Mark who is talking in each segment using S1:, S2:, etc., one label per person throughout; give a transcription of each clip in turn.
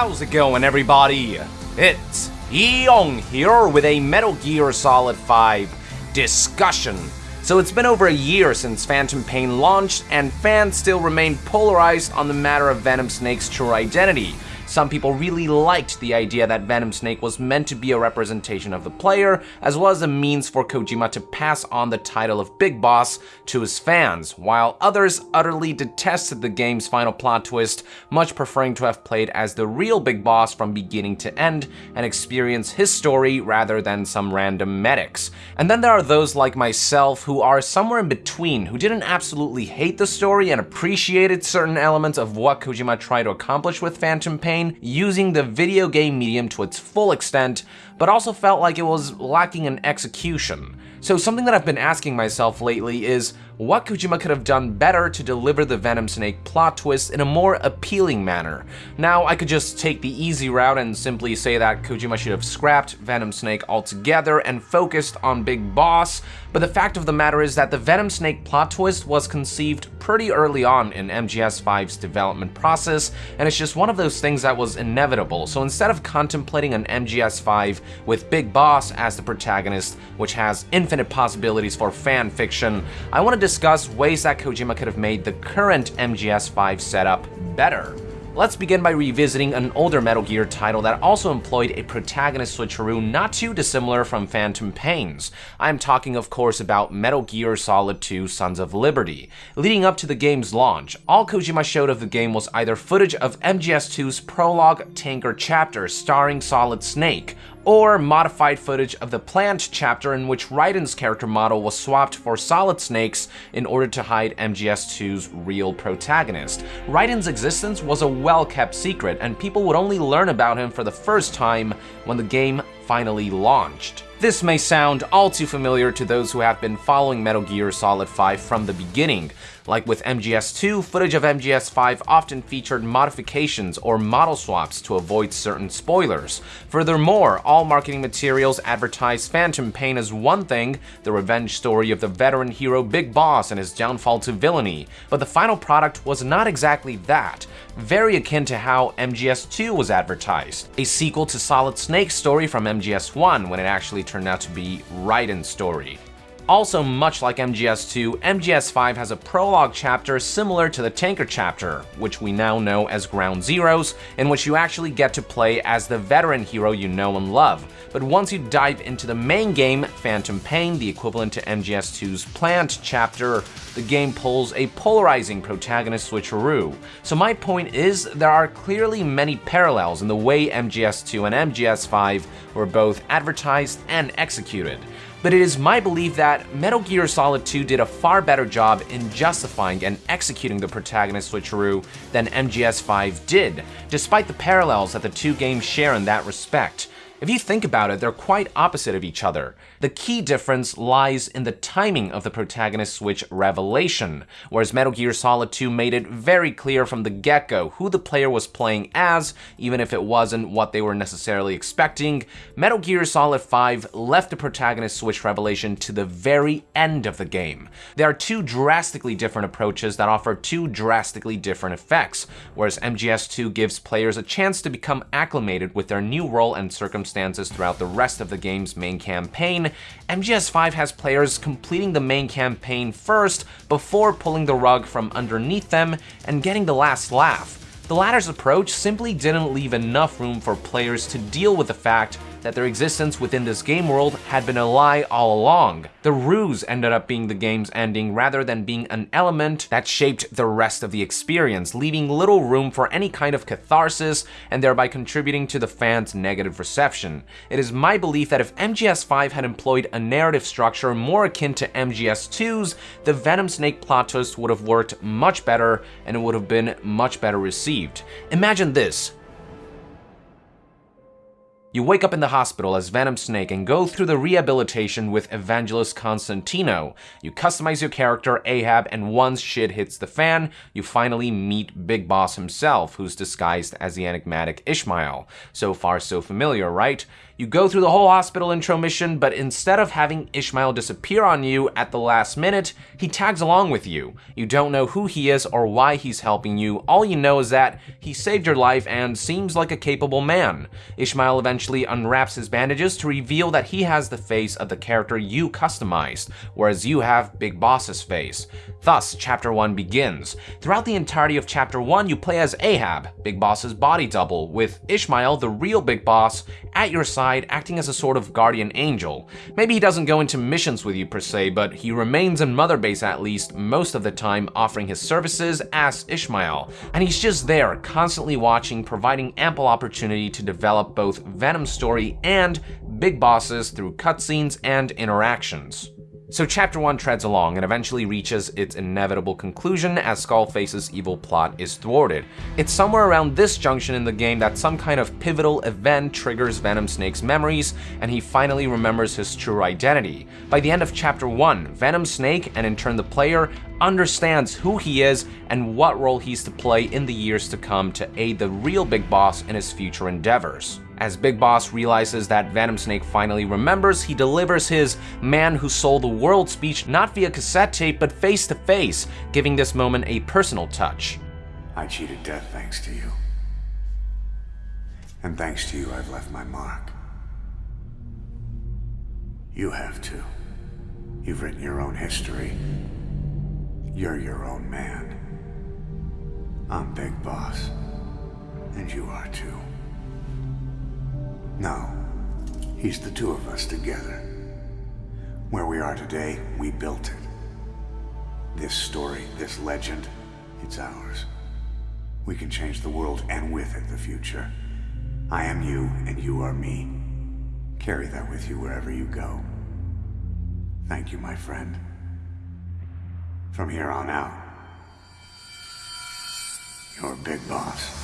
S1: How's it going, everybody? It's Yong here with a Metal Gear Solid 5 discussion. So it's been over a year since Phantom Pain launched, and fans still remain polarized on the matter of Venom Snake's true identity. Some people really liked the idea that Venom Snake was meant to be a representation of the player, as well as a means for Kojima to pass on the title of Big Boss to his fans, while others utterly detested the game's final plot twist, much preferring to have played as the real Big Boss from beginning to end and experience his story rather than some random medics. And then there are those like myself who are somewhere in between, who didn't absolutely hate the story and appreciated certain elements of what Kojima tried to accomplish with Phantom Pain, using the video game medium to its full extent, but also felt like it was lacking in execution. So something that I've been asking myself lately is, what Kojima could have done better to deliver the Venom Snake plot twist in a more appealing manner. Now, I could just take the easy route and simply say that Kojima should have scrapped Venom Snake altogether and focused on Big Boss, but the fact of the matter is that the Venom Snake plot twist was conceived pretty early on in MGS5's development process, and it's just one of those things that was inevitable. So instead of contemplating an MGS5 with Big Boss as the protagonist, which has infinite possibilities for fan fiction, I want to discuss ways that Kojima could have made the current MGS5 setup better. Let's begin by revisiting an older Metal Gear title that also employed a protagonist switcheroo not too dissimilar from Phantom Pains. I'm talking of course about Metal Gear Solid 2 Sons of Liberty. Leading up to the game's launch, all Kojima showed of the game was either footage of MGS2's prologue tanker chapter starring Solid Snake, or modified footage of the Plant chapter in which Raiden's character model was swapped for Solid Snake's in order to hide MGS2's real protagonist. Raiden's existence was a well-kept secret, and people would only learn about him for the first time when the game finally launched. This may sound all too familiar to those who have been following Metal Gear Solid 5 from the beginning. Like with MGS2, footage of MGS5 often featured modifications or model swaps to avoid certain spoilers. Furthermore, all marketing materials advertised Phantom Pain as one thing, the revenge story of the veteran hero Big Boss and his downfall to villainy, but the final product was not exactly that, very akin to how MGS2 was advertised, a sequel to Solid Snake's story from MGS1 when it actually turned out to be Raiden's story. Also, much like MGS2, MGS5 has a prologue chapter similar to the Tanker chapter, which we now know as Ground Zeroes, in which you actually get to play as the veteran hero you know and love. But once you dive into the main game, Phantom Pain, the equivalent to MGS2's Plant chapter, the game pulls a polarizing protagonist switcheroo. So my point is, there are clearly many parallels in the way MGS2 and MGS5 were both advertised and executed but it is my belief that Metal Gear Solid 2 did a far better job in justifying and executing the protagonist switcheroo than MGS5 did, despite the parallels that the two games share in that respect. If you think about it, they're quite opposite of each other. The key difference lies in the timing of the protagonist switch revelation, whereas Metal Gear Solid 2 made it very clear from the get-go who the player was playing as, even if it wasn't what they were necessarily expecting, Metal Gear Solid 5 left the protagonist switch revelation to the very end of the game. There are two drastically different approaches that offer two drastically different effects, whereas MGS2 gives players a chance to become acclimated with their new role and circumstances circumstances throughout the rest of the game's main campaign, MGS5 has players completing the main campaign first before pulling the rug from underneath them and getting the last laugh. The latter's approach simply didn't leave enough room for players to deal with the fact that their existence within this game world had been a lie all along. The ruse ended up being the game's ending rather than being an element that shaped the rest of the experience, leaving little room for any kind of catharsis and thereby contributing to the fans' negative reception. It is my belief that if MGS5 had employed a narrative structure more akin to MGS2's, the Venom Snake plot twist would have worked much better and it would have been much better received. Imagine this, you wake up in the hospital as Venom Snake and go through the rehabilitation with Evangelist Constantino. You customize your character, Ahab, and once shit hits the fan, you finally meet Big Boss himself, who's disguised as the enigmatic Ishmael. So far so familiar, right? You go through the whole hospital intro mission, but instead of having Ishmael disappear on you at the last minute, he tags along with you. You don't know who he is or why he's helping you, all you know is that he saved your life and seems like a capable man. Ishmael eventually unwraps his bandages to reveal that he has the face of the character you customized, whereas you have Big Boss's face. Thus, Chapter 1 begins. Throughout the entirety of Chapter 1, you play as Ahab, Big Boss's body double, with Ishmael, the real Big Boss, at your side acting as a sort of guardian angel. Maybe he doesn't go into missions with you per se, but he remains in Mother Base at least most of the time offering his services as Ishmael. And he's just there, constantly watching, providing ample opportunity to develop both Venom's story and Big Boss's through cutscenes and interactions. So chapter 1 treads along and eventually reaches its inevitable conclusion as Skullface's evil plot is thwarted. It's somewhere around this junction in the game that some kind of pivotal event triggers Venom Snake's memories and he finally remembers his true identity. By the end of chapter 1, Venom Snake, and in turn the player, understands who he is and what role he's to play in the years to come to aid the real Big Boss in his future endeavors. As Big Boss realizes that Venom Snake finally remembers, he delivers his man who sold the world speech not via cassette tape but face to face, giving this moment a personal touch.
S2: I cheated death thanks to you. And thanks to you, I've left my mark. You have too. You've written your own history. You're your own man. I'm Big Boss. And you are too. No. He's the two of us together. Where we are today, we built it. This story, this legend, it's ours. We can change the world and with it the future. I am you and you are me. Carry that with you wherever you go. Thank you, my friend. From here on out, you're Big Boss.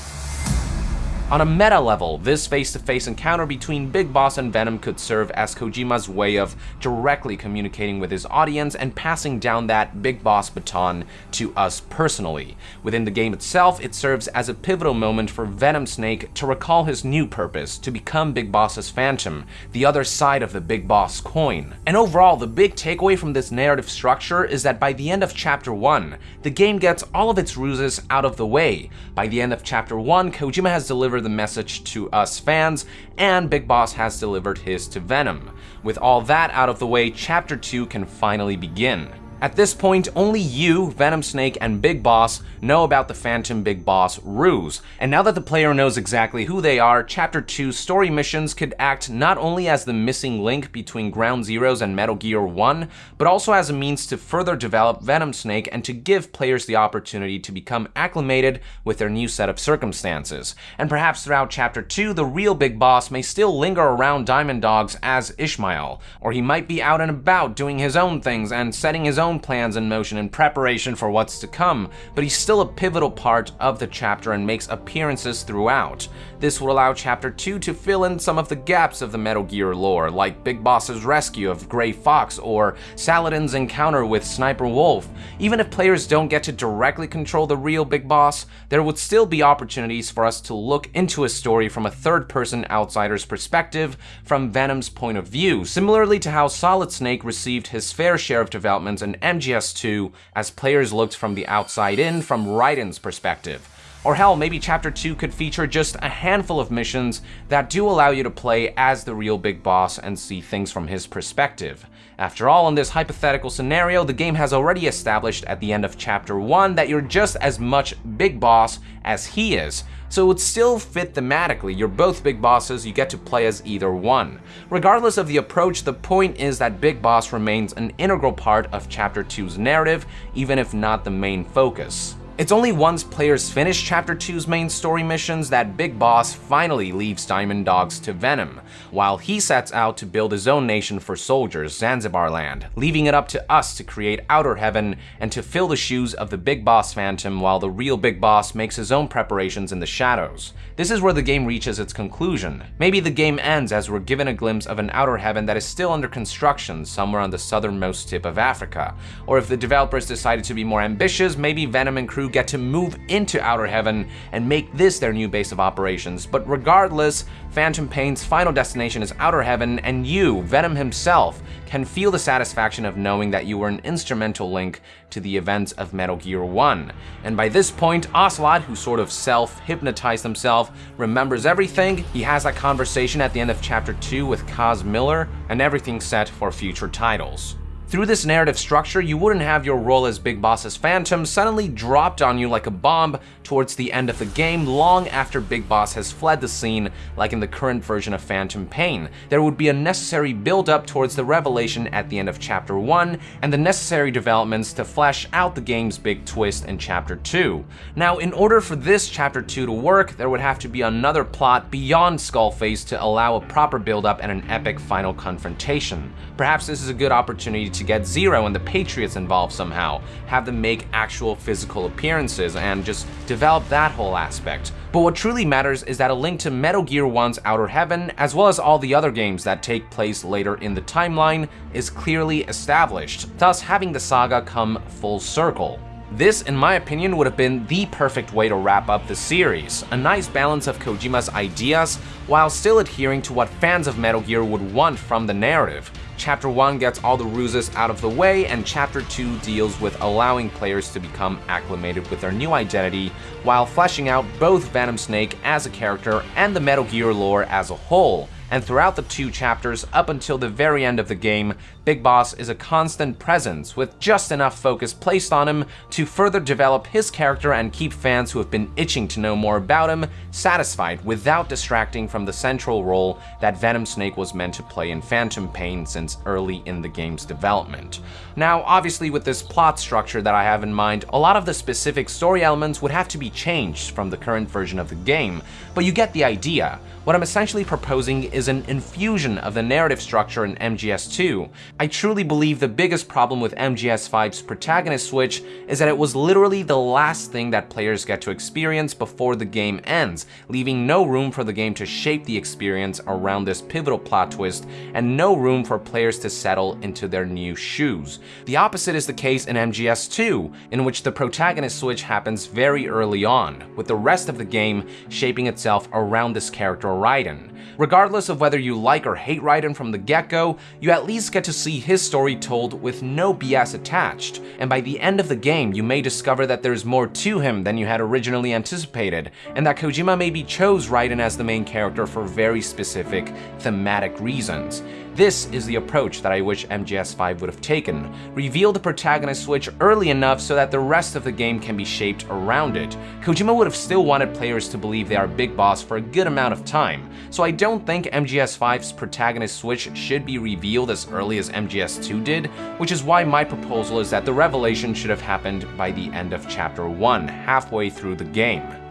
S1: On a meta level, this face-to-face -face encounter between Big Boss and Venom could serve as Kojima's way of directly communicating with his audience and passing down that Big Boss baton to us personally. Within the game itself, it serves as a pivotal moment for Venom Snake to recall his new purpose, to become Big Boss's Phantom, the other side of the Big Boss coin. And overall, the big takeaway from this narrative structure is that by the end of Chapter 1, the game gets all of its ruses out of the way. By the end of Chapter 1, Kojima has delivered deliver the message to us fans, and Big Boss has delivered his to Venom. With all that out of the way, Chapter 2 can finally begin. At this point, only you, Venom Snake, and Big Boss know about the Phantom Big Boss ruse, and now that the player knows exactly who they are, Chapter 2 story missions could act not only as the missing link between Ground Zeroes and Metal Gear 1, but also as a means to further develop Venom Snake and to give players the opportunity to become acclimated with their new set of circumstances. And perhaps throughout Chapter 2, the real Big Boss may still linger around Diamond Dogs as Ishmael, or he might be out and about doing his own things and setting his own own plans in motion in preparation for what's to come, but he's still a pivotal part of the chapter and makes appearances throughout. This will allow Chapter 2 to fill in some of the gaps of the Metal Gear lore, like Big Boss's rescue of Gray Fox or Saladin's encounter with Sniper Wolf. Even if players don't get to directly control the real Big Boss, there would still be opportunities for us to look into a story from a third-person outsider's perspective, from Venom's point of view, similarly to how Solid Snake received his fair share of developments in MGS2 as players looked from the outside in from Raiden's perspective. Or hell, maybe Chapter 2 could feature just a handful of missions that do allow you to play as the real Big Boss and see things from his perspective. After all, in this hypothetical scenario, the game has already established at the end of Chapter 1 that you're just as much Big Boss as he is, so it would still fit thematically. You're both Big Bosses, you get to play as either one. Regardless of the approach, the point is that Big Boss remains an integral part of Chapter 2's narrative, even if not the main focus. It's only once players finish Chapter 2's main story missions that Big Boss finally leaves Diamond Dogs to Venom, while he sets out to build his own nation for soldiers, Zanzibar Land, leaving it up to us to create Outer Heaven and to fill the shoes of the Big Boss Phantom while the real Big Boss makes his own preparations in the shadows. This is where the game reaches its conclusion. Maybe the game ends as we're given a glimpse of an Outer Heaven that is still under construction somewhere on the southernmost tip of Africa. Or if the developers decided to be more ambitious, maybe Venom and crew crew get to move into Outer Heaven and make this their new base of operations. But regardless, Phantom Pain's final destination is Outer Heaven, and you, Venom himself, can feel the satisfaction of knowing that you were an instrumental link to the events of Metal Gear 1. And by this point, Ocelot, who sort of self-hypnotized himself, remembers everything. He has that conversation at the end of Chapter 2 with Kaz Miller, and everything's set for future titles. Through this narrative structure, you wouldn't have your role as Big Boss's Phantom suddenly dropped on you like a bomb towards the end of the game long after Big Boss has fled the scene like in the current version of Phantom Pain. There would be a necessary build up towards the revelation at the end of Chapter 1 and the necessary developments to flesh out the game's big twist in Chapter 2. Now, in order for this Chapter 2 to work, there would have to be another plot beyond Skullface to allow a proper build up and an epic final confrontation. Perhaps this is a good opportunity to get Zero and the Patriots involved somehow, have them make actual physical appearances, and just develop that whole aspect. But what truly matters is that a link to Metal Gear 1's Outer Heaven, as well as all the other games that take place later in the timeline, is clearly established, thus having the saga come full circle. This, in my opinion, would have been the perfect way to wrap up the series. A nice balance of Kojima's ideas, while still adhering to what fans of Metal Gear would want from the narrative. Chapter 1 gets all the ruses out of the way, and Chapter 2 deals with allowing players to become acclimated with their new identity, while fleshing out both Venom Snake as a character and the Metal Gear lore as a whole and throughout the two chapters up until the very end of the game, Big Boss is a constant presence with just enough focus placed on him to further develop his character and keep fans who have been itching to know more about him satisfied without distracting from the central role that Venom Snake was meant to play in Phantom Pain since early in the game's development. Now, obviously with this plot structure that I have in mind, a lot of the specific story elements would have to be changed from the current version of the game, but you get the idea. What I'm essentially proposing is an infusion of the narrative structure in MGS2. I truly believe the biggest problem with MGS5's protagonist switch is that it was literally the last thing that players get to experience before the game ends, leaving no room for the game to shape the experience around this pivotal plot twist, and no room for players to settle into their new shoes. The opposite is the case in MGS2, in which the protagonist switch happens very early on, with the rest of the game shaping itself around this character Raiden. Regardless of whether you like or hate Raiden from the get-go, you at least get to see his story told with no BS attached, and by the end of the game you may discover that there's more to him than you had originally anticipated, and that Kojima maybe chose Raiden as the main character for very specific thematic reasons. This is the approach that I wish MGS5 would have taken. Reveal the protagonist switch early enough so that the rest of the game can be shaped around it. Kojima would have still wanted players to believe they are Big Boss for a good amount of time, so I don't think MGS5's protagonist switch should be revealed as early as MGS2 did, which is why my proposal is that the revelation should have happened by the end of Chapter 1, halfway through the game.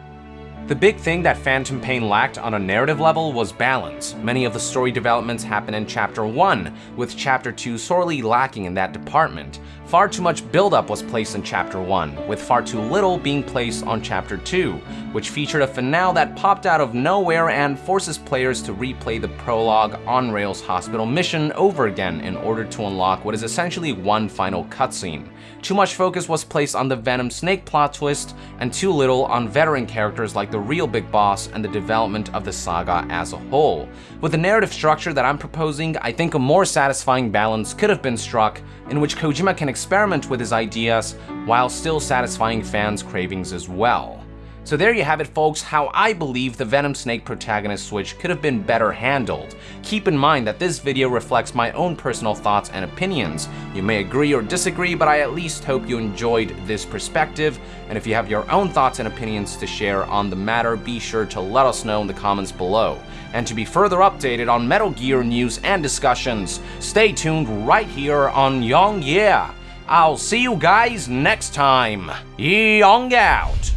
S1: The big thing that Phantom Pain lacked on a narrative level was balance. Many of the story developments happen in Chapter 1, with Chapter 2 sorely lacking in that department. Far too much buildup was placed in Chapter 1, with far too little being placed on Chapter 2, which featured a finale that popped out of nowhere and forces players to replay the prologue on Rails hospital mission over again in order to unlock what is essentially one final cutscene. Too much focus was placed on the Venom Snake plot twist, and too little on veteran characters like the real Big Boss and the development of the saga as a whole. With the narrative structure that I'm proposing, I think a more satisfying balance could have been struck in which Kojima can experiment with his ideas while still satisfying fans' cravings as well. So there you have it folks, how I believe the Venom Snake protagonist switch could have been better handled. Keep in mind that this video reflects my own personal thoughts and opinions. You may agree or disagree, but I at least hope you enjoyed this perspective, and if you have your own thoughts and opinions to share on the matter, be sure to let us know in the comments below. And to be further updated on Metal Gear news and discussions, stay tuned right here on Yong Yea. I'll see you guys next time. Young out.